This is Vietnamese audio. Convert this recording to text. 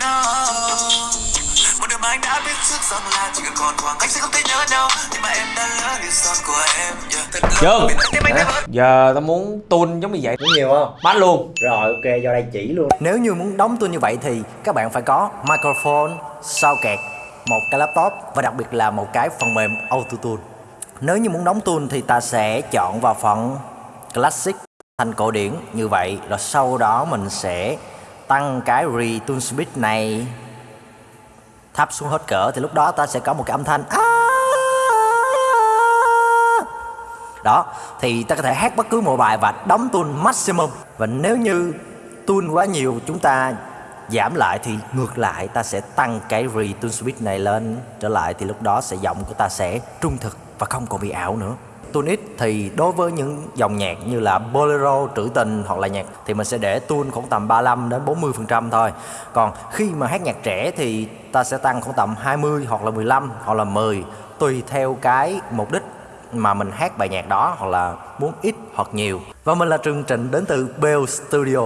no một đêm anh đã biết trước rằng là chỉ cần còn khoảng cách sẽ không thể nhớ nhau. Nhưng mà em đã lỡ điều son của em yeah. Thật lòng. Vỡ Giờ tao muốn tune giống như vậy. Muốn nhiều không? Bắt luôn. Rồi ok, do đây chỉ luôn. Nếu như muốn đóng tuôn như vậy thì các bạn phải có microphone, socket, một cái laptop và đặc biệt là một cái phần mềm Auto-Tune Nếu như muốn đóng tuôn thì ta sẽ chọn vào phần Classic thành cổ điển như vậy Rồi sau đó mình sẽ tăng cái return Speed này. Thấp xuống hết cỡ, thì lúc đó ta sẽ có một cái âm thanh đó thì ta có thể hát bất cứ một bài và đóng tune maximum và nếu như tune quá nhiều chúng ta giảm lại thì ngược lại ta sẽ tăng cái retune speed này lên trở lại thì lúc đó sẽ giọng của ta sẽ trung thực và không còn bị ảo nữa tune thì đối với những dòng nhạc như là bolero, trữ tình hoặc là nhạc thì mình sẽ để tune khoảng tầm 35 đến 40 phần trăm thôi. Còn khi mà hát nhạc trẻ thì ta sẽ tăng khoảng tầm 20 hoặc là 15 hoặc là 10 tùy theo cái mục đích mà mình hát bài nhạc đó hoặc là muốn ít hoặc nhiều. Và mình là Trường Trịnh đến từ Bell Studio.